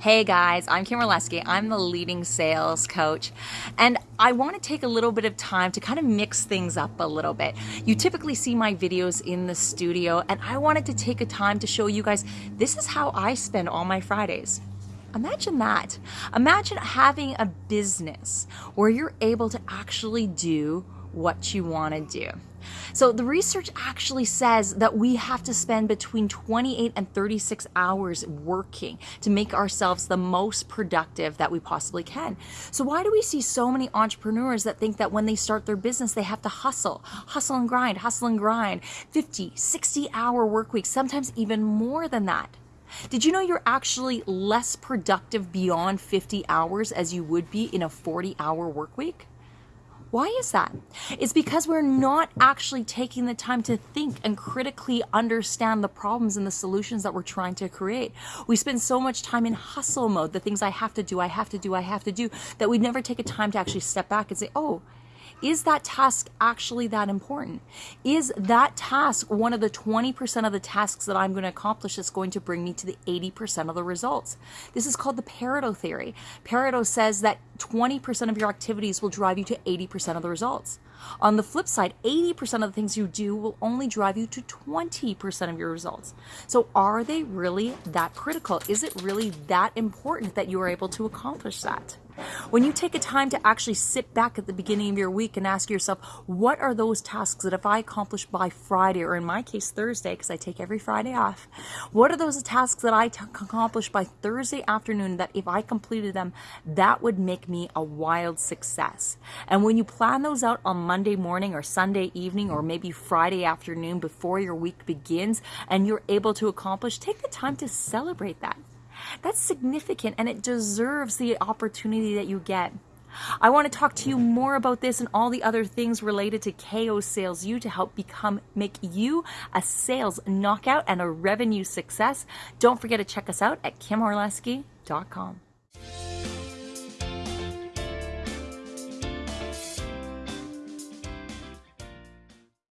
Hey guys, I'm Kim Orlesky. I'm the leading sales coach, and I want to take a little bit of time to kind of mix things up a little bit. You typically see my videos in the studio, and I wanted to take a time to show you guys this is how I spend all my Fridays. Imagine that. Imagine having a business where you're able to actually do what you want to do. So the research actually says that we have to spend between 28 and 36 hours working to make ourselves the most productive that we possibly can. So why do we see so many entrepreneurs that think that when they start their business they have to hustle, hustle and grind, hustle and grind, 50, 60 hour work weeks, sometimes even more than that? Did you know you're actually less productive beyond 50 hours as you would be in a 40 hour work week? Why is that? It's because we're not actually taking the time to think and critically understand the problems and the solutions that we're trying to create. We spend so much time in hustle mode, the things I have to do, I have to do, I have to do, that we never take a time to actually step back and say, oh, is that task actually that important? Is that task one of the 20% of the tasks that I'm going to accomplish that's going to bring me to the 80% of the results? This is called the Pareto theory. Pareto says that 20% of your activities will drive you to 80% of the results. On the flip side, 80% of the things you do will only drive you to 20% of your results. So are they really that critical? Is it really that important that you are able to accomplish that? When you take a time to actually sit back at the beginning of your week and ask yourself, what are those tasks that if I accomplish by Friday, or in my case, Thursday, because I take every Friday off, what are those tasks that I accomplish by Thursday afternoon that if I completed them, that would make me a wild success? And when you plan those out on Monday morning or Sunday evening or maybe Friday afternoon before your week begins and you're able to accomplish, take the time to celebrate that. That's significant and it deserves the opportunity that you get. I want to talk to you more about this and all the other things related to KO Sales U to help become make you a sales knockout and a revenue success. Don't forget to check us out at kimorlesky.com.